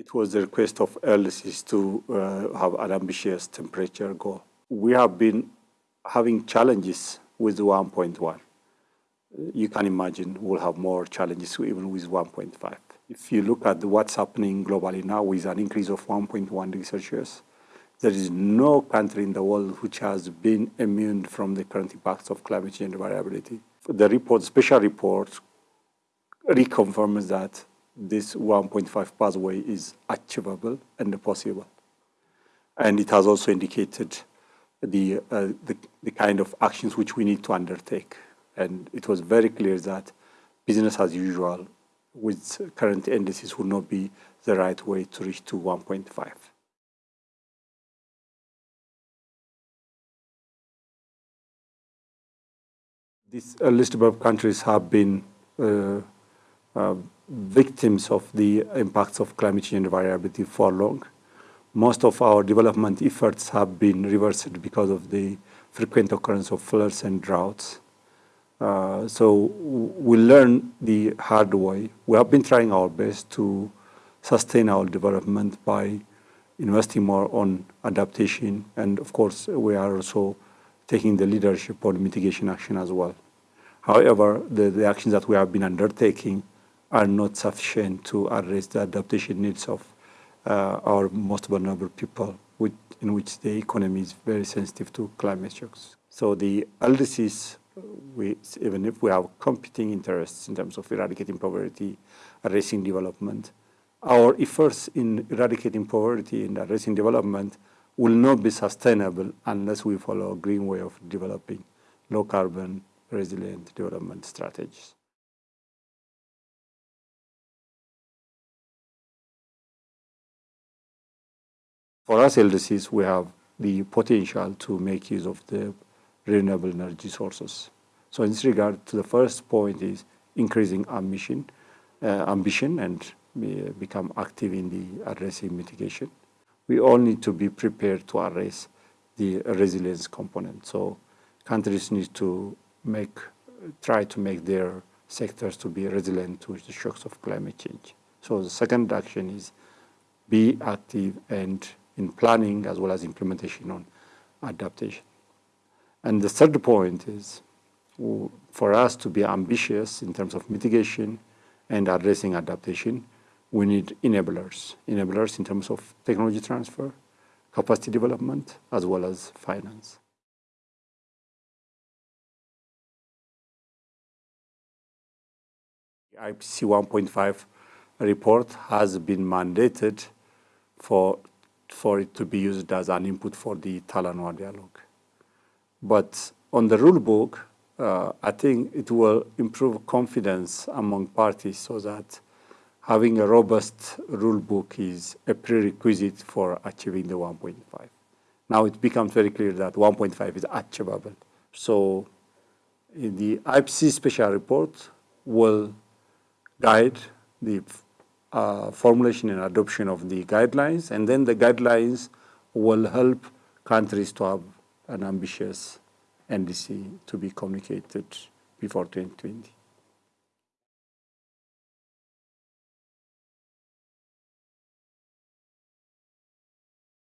It was the request of LDCs to uh, have an ambitious temperature goal. We have been having challenges with 1.1. You can imagine we'll have more challenges even with 1.5. If you look at what's happening globally now with an increase of 1.1 degrees Celsius, there is no country in the world which has been immune from the current impacts of climate change variability. The report, special report, reconfirms that this 1.5 pathway is achievable and possible. And it has also indicated the, uh, the, the, kind of actions which we need to undertake. And it was very clear that business as usual with current indices would not be the right way to reach to 1.5. These uh, list of countries have been uh, uh, victims of the impacts of climate change variability for long. Most of our development efforts have been reversed because of the frequent occurrence of floods and droughts. Uh, so we learn the hard way. We have been trying our best to sustain our development by investing more on adaptation. And of course, we are also taking the leadership on mitigation action as well. However, the, the actions that we have been undertaking are not sufficient to address the adaptation needs of uh, our most vulnerable people, which, in which the economy is very sensitive to climate shocks. So the LDCs, we, even if we have competing interests in terms of eradicating poverty, addressing development, our efforts in eradicating poverty and addressing development will not be sustainable unless we follow a green way of developing low carbon resilient development strategies. For us LDCs, we have the potential to make use of the renewable energy sources. So in this regard, to the first point is increasing ambition, uh, ambition and become active in the addressing mitigation. We all need to be prepared to address the resilience component. So countries need to make, try to make their sectors to be resilient to the shocks of climate change. So the second action is be active and in planning as well as implementation on adaptation. And the third point is for us to be ambitious in terms of mitigation and addressing adaptation, we need enablers. Enablers in terms of technology transfer, capacity development, as well as finance. The IPCC 1.5 report has been mandated for for it to be used as an input for the Talanoa dialogue. But on the rule book, uh, I think it will improve confidence among parties so that having a robust rule book is a prerequisite for achieving the 1.5. Now it becomes very clear that 1.5 is achievable. So the IPCC special report will guide the uh, formulation and adoption of the guidelines, and then the guidelines will help countries to have an ambitious NDC to be communicated before 2020.